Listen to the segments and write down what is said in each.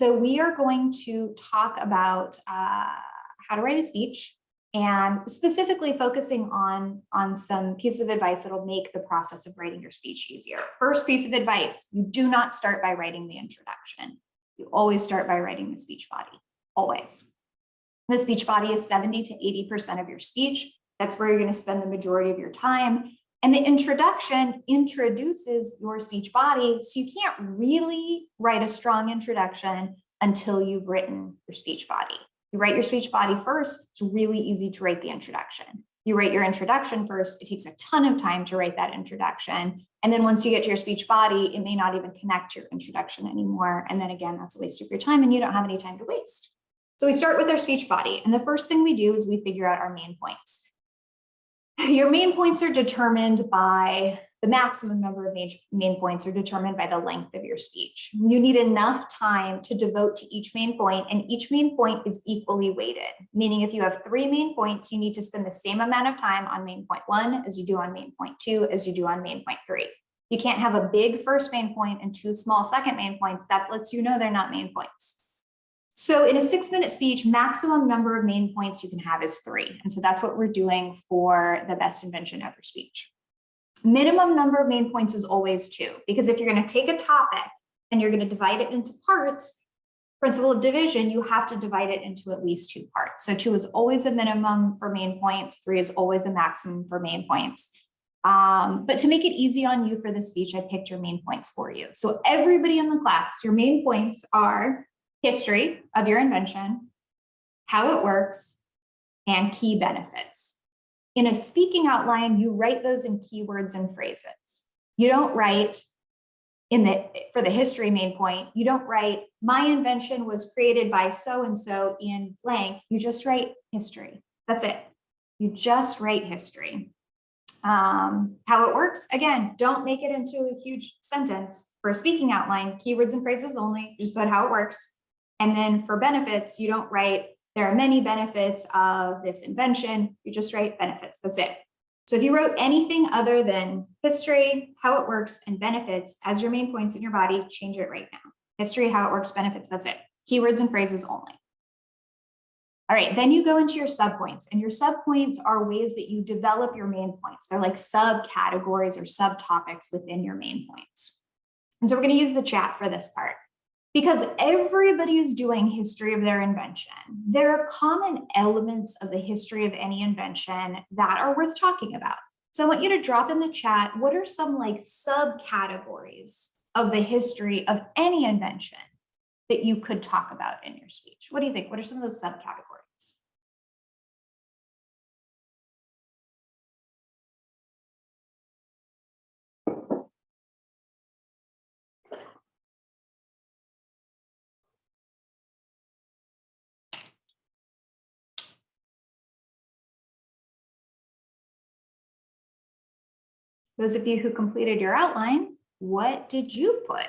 So we are going to talk about uh, how to write a speech and specifically focusing on, on some pieces of advice that'll make the process of writing your speech easier. First piece of advice, you do not start by writing the introduction. You always start by writing the speech body, always. The speech body is 70 to 80% of your speech. That's where you're gonna spend the majority of your time. And the introduction introduces your speech body. So you can't really write a strong introduction until you've written your speech body. You write your speech body first, it's really easy to write the introduction. You write your introduction first, it takes a ton of time to write that introduction. And then once you get to your speech body, it may not even connect to your introduction anymore. And then again, that's a waste of your time and you don't have any time to waste. So we start with our speech body. And the first thing we do is we figure out our main points. Your main points are determined by the maximum number of main, points are determined by the length of your speech. You need enough time to devote to each main point and each main point is equally weighted, meaning if you have three main points, you need to spend the same amount of time on main point one as you do on main point two, as you do on main point three. You can't have a big first main point and two small second main points. That lets you know they're not main points. So in a six minute speech, maximum number of main points you can have is three. And so that's what we're doing for the best invention ever speech. Minimum number of main points is always two, because if you're going to take a topic and you're going to divide it into parts, principle of division, you have to divide it into at least two parts. So two is always a minimum for main points, three is always a maximum for main points. Um, but to make it easy on you for the speech, I picked your main points for you. So everybody in the class, your main points are history of your invention, how it works, and key benefits. In a speaking outline, you write those in keywords and phrases. You don't write in the for the history main point, you don't write my invention was created by so-and-so in blank. You just write history. That's it. You just write history. Um, how it works, again, don't make it into a huge sentence. For a speaking outline, keywords and phrases only, just put how it works. And then for benefits, you don't write there are many benefits of this invention. You just write benefits. That's it. So if you wrote anything other than history, how it works, and benefits as your main points in your body, change it right now. History, how it works, benefits, that's it. Keywords and phrases only. All right, then you go into your subpoints and your subpoints are ways that you develop your main points. They're like subcategories or subtopics within your main points. And so we're gonna use the chat for this part because everybody is doing history of their invention. There are common elements of the history of any invention that are worth talking about. So I want you to drop in the chat, what are some like subcategories of the history of any invention that you could talk about in your speech? What do you think? What are some of those subcategories? Those of you who completed your outline, what did you put?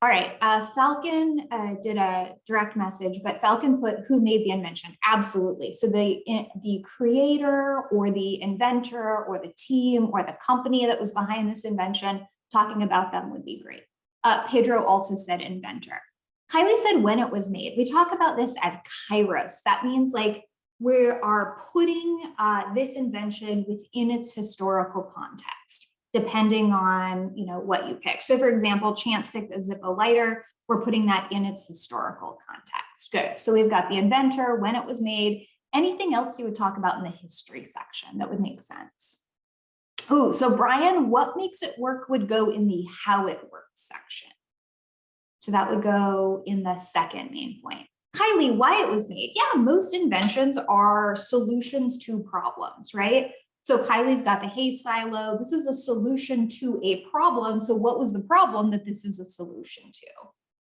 All right, uh, Falcon uh, did a direct message, but Falcon put who made the invention? Absolutely. So the, the creator or the inventor or the team or the company that was behind this invention, talking about them would be great. Uh, Pedro also said inventor. Kylie said when it was made. We talk about this as kairos. That means like we are putting uh, this invention within its historical context, depending on you know what you pick. So for example, Chance picked a Zippo lighter. We're putting that in its historical context. Good. So we've got the inventor, when it was made, anything else you would talk about in the history section that would make sense. Oh, so Brian, what makes it work would go in the how it works section. So that would go in the second main point. Kylie, why it was made. Yeah, most inventions are solutions to problems, right? So Kylie's got the hay silo. This is a solution to a problem. So what was the problem that this is a solution to?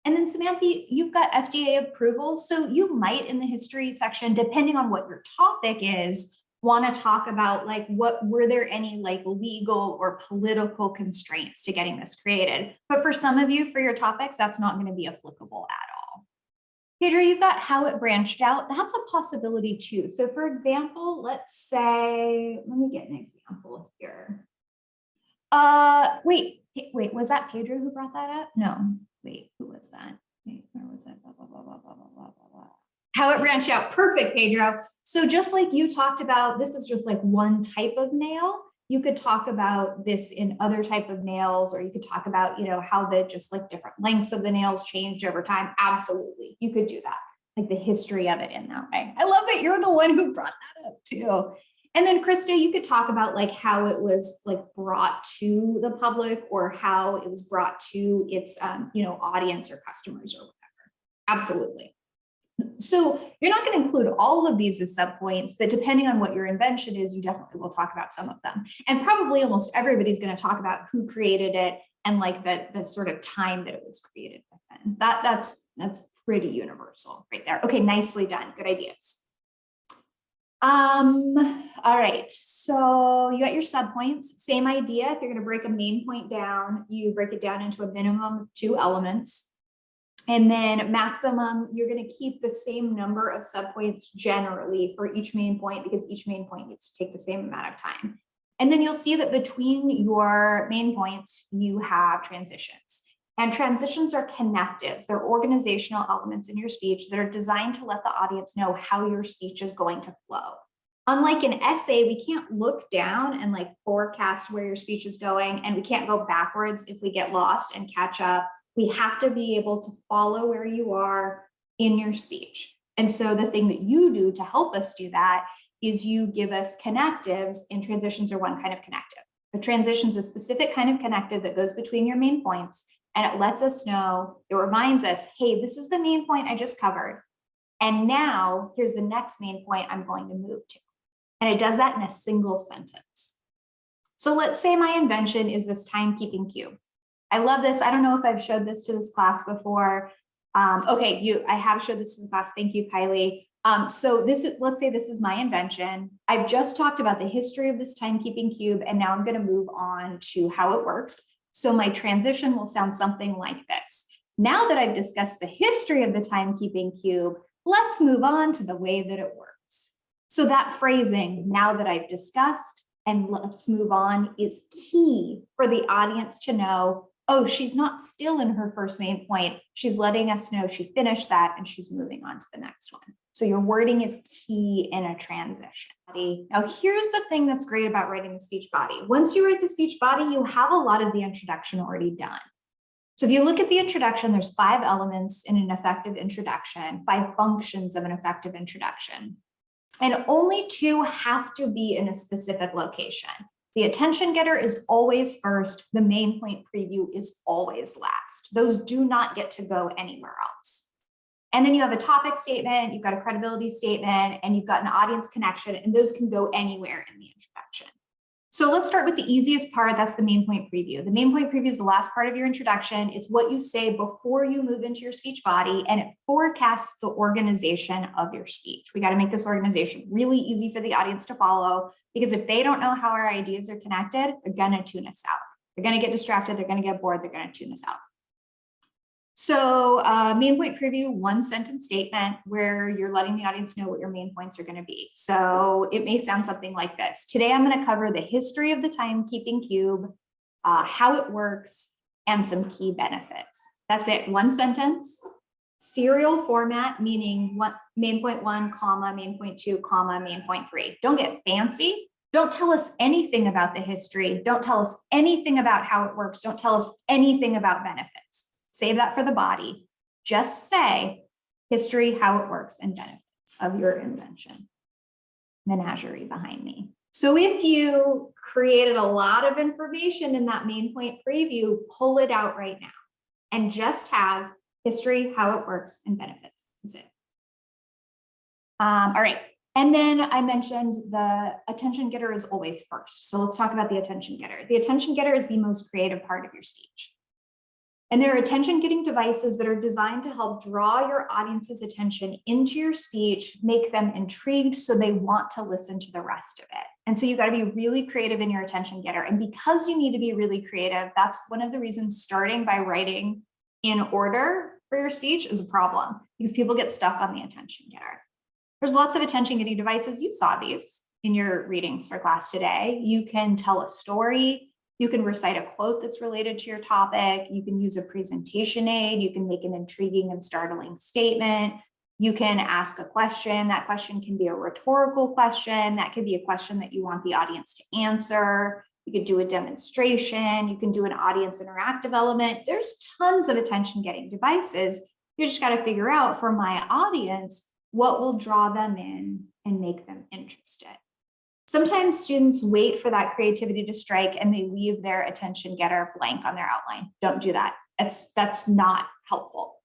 And then Samantha, you've got FDA approval. So you might in the history section, depending on what your topic is, want to talk about like what were there any like legal or political constraints to getting this created. But for some of you, for your topics, that's not going to be applicable at all. Pedro, you've got how it branched out. That's a possibility too. So for example, let's say, let me get an example here. Uh, wait, wait, was that Pedro who brought that up? No, wait, who was that? Wait, where was that? Blah, blah, blah, blah, blah, blah, blah, blah. How it branched out. Perfect, Pedro. So just like you talked about, this is just like one type of nail. You could talk about this in other type of nails, or you could talk about, you know, how the just like different lengths of the nails changed over time. Absolutely. You could do that, like the history of it in that way. I love that you're the one who brought that up too. And then Krista, you could talk about like how it was like brought to the public or how it was brought to its, um, you know, audience or customers or whatever. Absolutely. So you're not going to include all of these as subpoints, but depending on what your invention is, you definitely will talk about some of them. And probably almost everybody's going to talk about who created it and like the, the sort of time that it was created within. That, that's, that's pretty universal right there. Okay, nicely done. Good ideas. Um, all right, so you got your subpoints, same idea. If you're going to break a main point down, you break it down into a minimum of two elements. And then maximum, you're going to keep the same number of subpoints generally for each main point because each main point needs to take the same amount of time. And then you'll see that between your main points, you have transitions. And transitions are connectives. They're organizational elements in your speech that are designed to let the audience know how your speech is going to flow. Unlike an essay, we can't look down and like forecast where your speech is going, and we can't go backwards if we get lost and catch up. We have to be able to follow where you are in your speech. And so the thing that you do to help us do that is you give us connectives and transitions are one kind of connective. The transition is a specific kind of connective that goes between your main points and it lets us know, it reminds us, hey, this is the main point I just covered. And now here's the next main point I'm going to move to. And it does that in a single sentence. So let's say my invention is this timekeeping cube. I love this. I don't know if I've showed this to this class before. Um, okay, you, I have showed this to the class. Thank you, Kylie. Um, so this is, let's say this is my invention. I've just talked about the history of this timekeeping cube, and now I'm going to move on to how it works. So my transition will sound something like this. Now that I've discussed the history of the timekeeping cube, let's move on to the way that it works. So that phrasing, now that I've discussed and let's move on is key for the audience to know, oh, she's not still in her first main point. She's letting us know she finished that and she's moving on to the next one. So your wording is key in a transition. Now, here's the thing that's great about writing the speech body. Once you write the speech body, you have a lot of the introduction already done. So if you look at the introduction, there's five elements in an effective introduction, five functions of an effective introduction. And only two have to be in a specific location. The attention getter is always first. The main point preview is always last. Those do not get to go anywhere else. And then you have a topic statement, you've got a credibility statement, and you've got an audience connection, and those can go anywhere in the introduction. So let's start with the easiest part. That's the main point preview. The main point preview is the last part of your introduction. It's what you say before you move into your speech body, and it forecasts the organization of your speech. We got to make this organization really easy for the audience to follow, because if they don't know how our ideas are connected, they're to tune us out. They're going to get distracted. They're going to get bored. They're going to tune us out. So uh, main point preview, one sentence statement where you're letting the audience know what your main points are going to be. So it may sound something like this. Today, I'm going to cover the history of the timekeeping cube, uh, how it works, and some key benefits. That's it. One sentence. Serial format, meaning what main point one, comma, main point two, comma, main point three. Don't get fancy. Don't tell us anything about the history. Don't tell us anything about how it works. Don't tell us anything about benefits save that for the body. Just say history, how it works, and benefits of your invention. Menagerie behind me. So if you created a lot of information in that main point preview, pull it out right now and just have history, how it works, and benefits. That's it. Um, all right. And then I mentioned the attention getter is always first. So let's talk about the attention getter. The attention getter is the most creative part of your speech. And there are attention getting devices that are designed to help draw your audience's attention into your speech, make them intrigued so they want to listen to the rest of it. And so you got to be really creative in your attention getter. And because you need to be really creative, that's one of the reasons starting by writing in order for your speech is a problem because people get stuck on the attention getter. There's lots of attention getting devices. You saw these in your readings for class today. You can tell a story You can recite a quote that's related to your topic. You can use a presentation aid. You can make an intriguing and startling statement. You can ask a question. That question can be a rhetorical question. That could be a question that you want the audience to answer. You could do a demonstration. You can do an audience interactive element. There's tons of attention getting devices. You just got to figure out for my audience, what will draw them in and make them interested. Sometimes students wait for that creativity to strike and they leave their attention getter blank on their outline. Don't do that. That's, that's not helpful.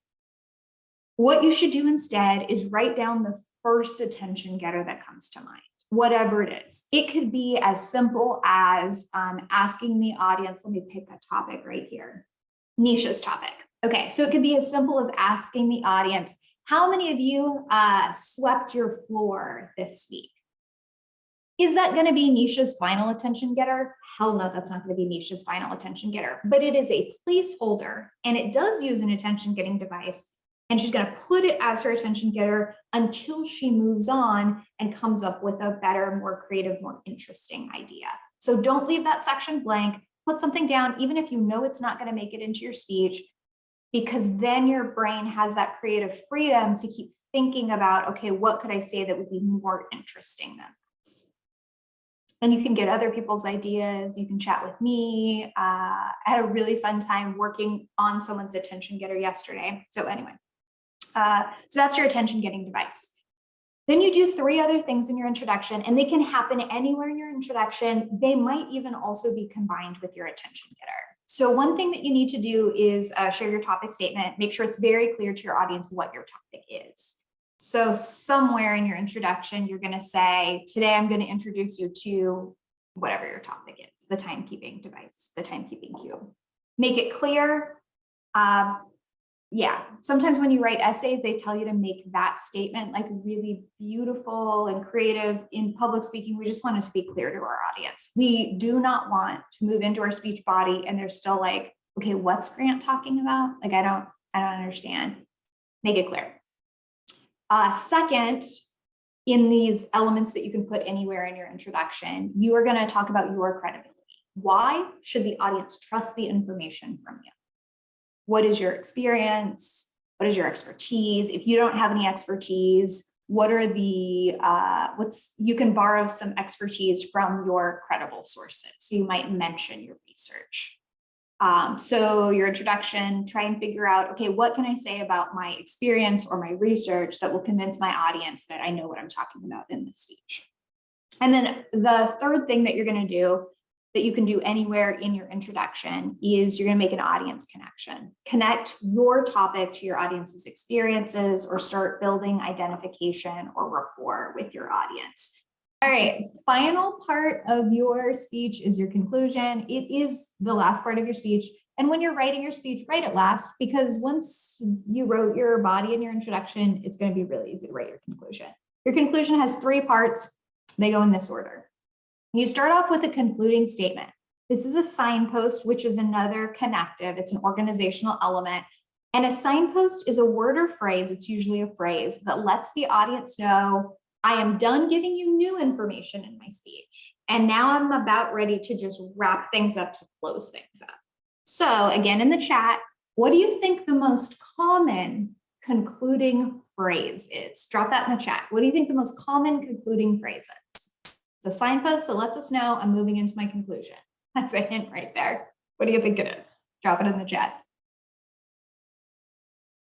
What you should do instead is write down the first attention getter that comes to mind, whatever it is. It could be as simple as um, asking the audience, let me pick a topic right here, Nisha's topic. Okay, so it could be as simple as asking the audience, how many of you uh, swept your floor this week? Is that going to be Nisha's final attention getter? Hell no, that's not going to be Nisha's final attention getter, but it is a placeholder and it does use an attention getting device and she's going to put it as her attention getter until she moves on and comes up with a better, more creative, more interesting idea. So don't leave that section blank, put something down, even if you know it's not going to make it into your speech, because then your brain has that creative freedom to keep thinking about, okay, what could I say that would be more interesting than this? And you can get other people's ideas. You can chat with me. Uh, I had a really fun time working on someone's attention getter yesterday. So anyway, uh, so that's your attention getting device. Then you do three other things in your introduction and they can happen anywhere in your introduction. They might even also be combined with your attention getter. So one thing that you need to do is uh, share your topic statement. Make sure it's very clear to your audience what your topic is. So somewhere in your introduction, you're going to say, today I'm going to introduce you to whatever your topic is, the timekeeping device, the timekeeping cube. Make it clear. Uh, yeah, sometimes when you write essays, they tell you to make that statement like really beautiful and creative in public speaking. We just want it to be clear to our audience. We do not want to move into our speech body and they're still like, okay, what's Grant talking about? Like, I don't, I don't understand. Make it clear. Uh, second, in these elements that you can put anywhere in your introduction, you are going to talk about your credibility. Why should the audience trust the information from you? What is your experience? What is your expertise? If you don't have any expertise, what are the, uh, what's, you can borrow some expertise from your credible sources. So you might mention your research. Um, so your introduction, try and figure out, okay, what can I say about my experience or my research that will convince my audience that I know what I'm talking about in this speech. And then the third thing that you're going to do that you can do anywhere in your introduction is you're going to make an audience connection. Connect your topic to your audience's experiences or start building identification or rapport with your audience. All right, final part of your speech is your conclusion. It is the last part of your speech. And when you're writing your speech, write it last because once you wrote your body and your introduction, it's going to be really easy to write your conclusion. Your conclusion has three parts. They go in this order. You start off with a concluding statement. This is a signpost, which is another connective. It's an organizational element. And a signpost is a word or phrase, it's usually a phrase that lets the audience know, I am done giving you new information in my speech. And now I'm about ready to just wrap things up to close things up. So again, in the chat, what do you think the most common concluding phrase is? Drop that in the chat. What do you think the most common concluding phrase is? It's a signpost that lets us know I'm moving into my conclusion. That's a hint right there. What do you think it is? Drop it in the chat.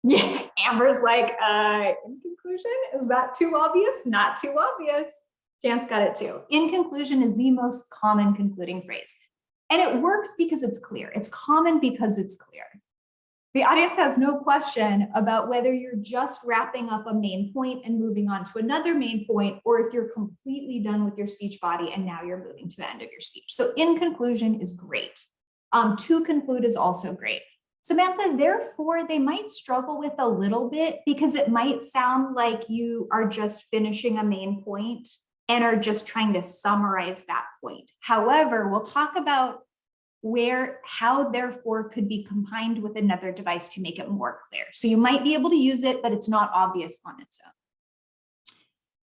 Yeah, Amber's like, uh, in conclusion, is that too obvious? Not too obvious. Chance got it too. In conclusion is the most common concluding phrase. And it works because it's clear. It's common because it's clear. The audience has no question about whether you're just wrapping up a main point and moving on to another main point, or if you're completely done with your speech body and now you're moving to the end of your speech. So in conclusion is great. Um, to conclude is also great. Samantha, therefore, they might struggle with a little bit because it might sound like you are just finishing a main point and are just trying to summarize that point. However, we'll talk about where how therefore could be combined with another device to make it more clear. So you might be able to use it, but it's not obvious on its own.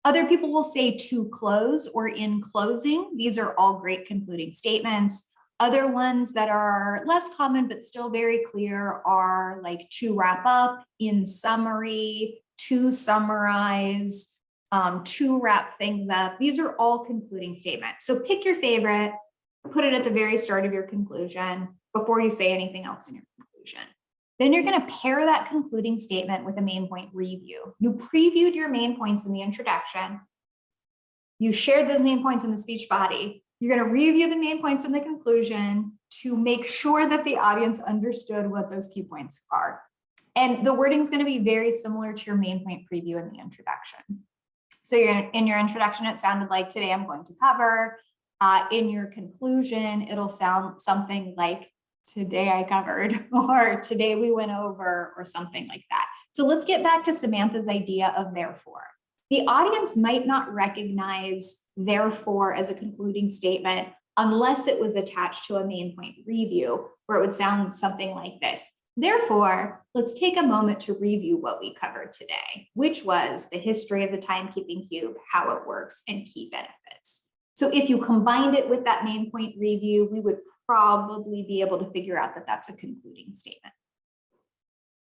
Other people will say to close or in closing. These are all great concluding statements. Other ones that are less common but still very clear are like to wrap up, in summary, to summarize, um, to wrap things up. These are all concluding statements. So pick your favorite, put it at the very start of your conclusion before you say anything else in your conclusion. Then you're going to pair that concluding statement with a main point review. You previewed your main points in the introduction. You shared those main points in the speech body. You're going to review the main points in the conclusion to make sure that the audience understood what those key points are. And the wording is going to be very similar to your main point preview in the introduction. So you're in your introduction, it sounded like today I'm going to cover. Uh, in your conclusion, it'll sound something like today I covered or today we went over or something like that. So let's get back to Samantha's idea of therefore. The audience might not recognize therefore as a concluding statement unless it was attached to a main point review where it would sound something like this. Therefore, let's take a moment to review what we covered today, which was the history of the timekeeping cube, how it works, and key benefits. So if you combined it with that main point review, we would probably be able to figure out that that's a concluding statement.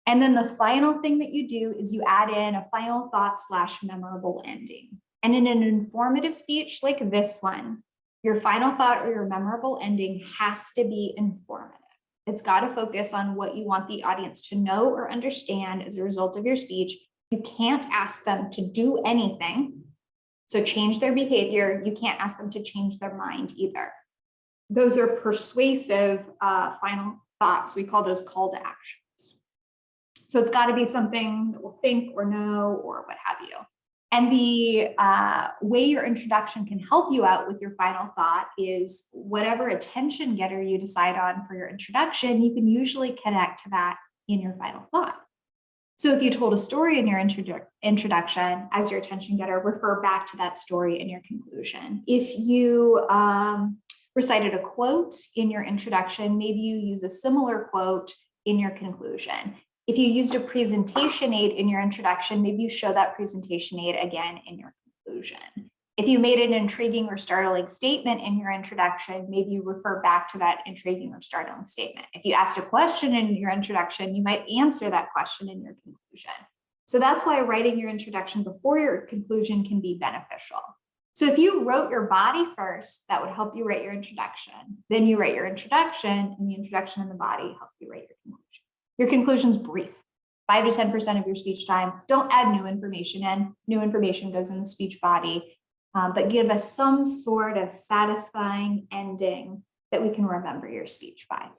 And then the final thing that you do is you add in a final thought slash memorable ending. And in an informative speech like this one, your final thought or your memorable ending has to be informative. It's got to focus on what you want the audience to know or understand as a result of your speech. You can't ask them to do anything. So change their behavior. You can't ask them to change their mind either. Those are persuasive uh, final thoughts. We call those call to actions. So it's got to be something that will think or know or what have you. And the uh, way your introduction can help you out with your final thought is whatever attention getter you decide on for your introduction, you can usually connect to that in your final thought. So if you told a story in your introdu introduction as your attention getter, refer back to that story in your conclusion. If you um, recited a quote in your introduction, maybe you use a similar quote in your conclusion. If you used a presentation aid in your introduction, maybe you show that presentation aid again in your conclusion. If you made an intriguing or startling statement in your introduction, maybe you refer back to that intriguing or startling statement. If you asked a question in your introduction, you might answer that question in your conclusion. So that's why writing your introduction before your conclusion can be beneficial. So if you wrote your body first, that would help you write your introduction. Then you write your introduction and the introduction and the body help you write your conclusion. Your conclusion's brief, five to 10% of your speech time. Don't add new information in. New information goes in the speech body, um, but give us some sort of satisfying ending that we can remember your speech by.